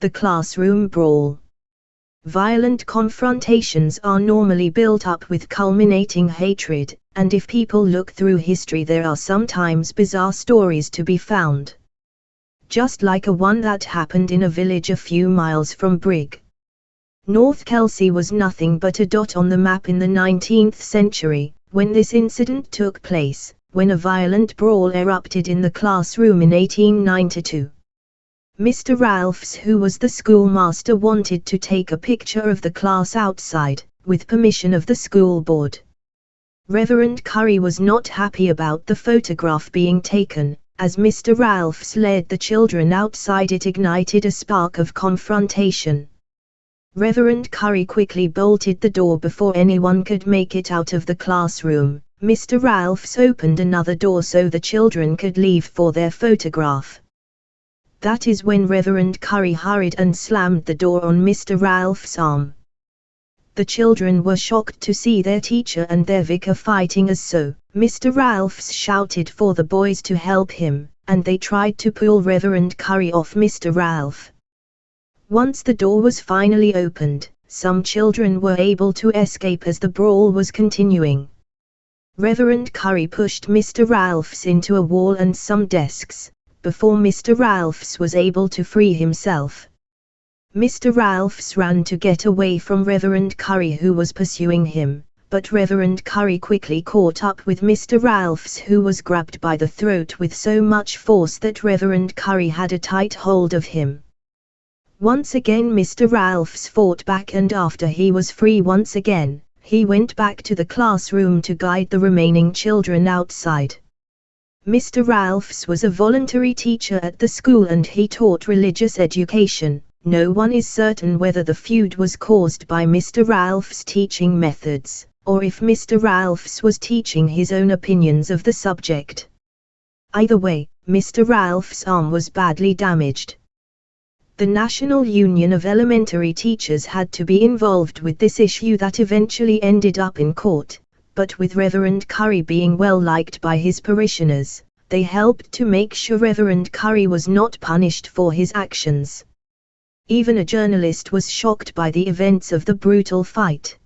The classroom brawl. Violent confrontations are normally built up with culminating hatred, and if people look through history there are sometimes bizarre stories to be found. Just like a one that happened in a village a few miles from Brigg. North Kelsey was nothing but a dot on the map in the 19th century, when this incident took place, when a violent brawl erupted in the classroom in 1892. Mr. Ralphs who was the schoolmaster wanted to take a picture of the class outside, with permission of the school board. Reverend Curry was not happy about the photograph being taken, as Mr. Ralphs led the children outside it ignited a spark of confrontation. Reverend Curry quickly bolted the door before anyone could make it out of the classroom. Mr. Ralphs opened another door so the children could leave for their photograph. That is when Reverend Curry hurried and slammed the door on Mr. Ralph's arm. The children were shocked to see their teacher and their vicar fighting as so. Mr. Ralphs shouted for the boys to help him, and they tried to pull Reverend Curry off Mr. Ralph. Once the door was finally opened, some children were able to escape as the brawl was continuing. Reverend Curry pushed Mr. Ralphs into a wall and some desks, before Mr. Ralphs was able to free himself. Mr. Ralphs ran to get away from Reverend Curry who was pursuing him, but Reverend Curry quickly caught up with Mr. Ralphs who was grabbed by the throat with so much force that Reverend Curry had a tight hold of him. Once again Mr. Ralphs fought back and after he was free once again, he went back to the classroom to guide the remaining children outside. Mr. Ralphs was a voluntary teacher at the school and he taught religious education. No one is certain whether the feud was caused by Mr. Ralph's teaching methods, or if Mr. Ralphs was teaching his own opinions of the subject. Either way, Mr. Ralph's arm was badly damaged. The National Union of Elementary Teachers had to be involved with this issue that eventually ended up in court, but with Reverend Curry being well liked by his parishioners, they helped to make sure Reverend Curry was not punished for his actions. Even a journalist was shocked by the events of the brutal fight.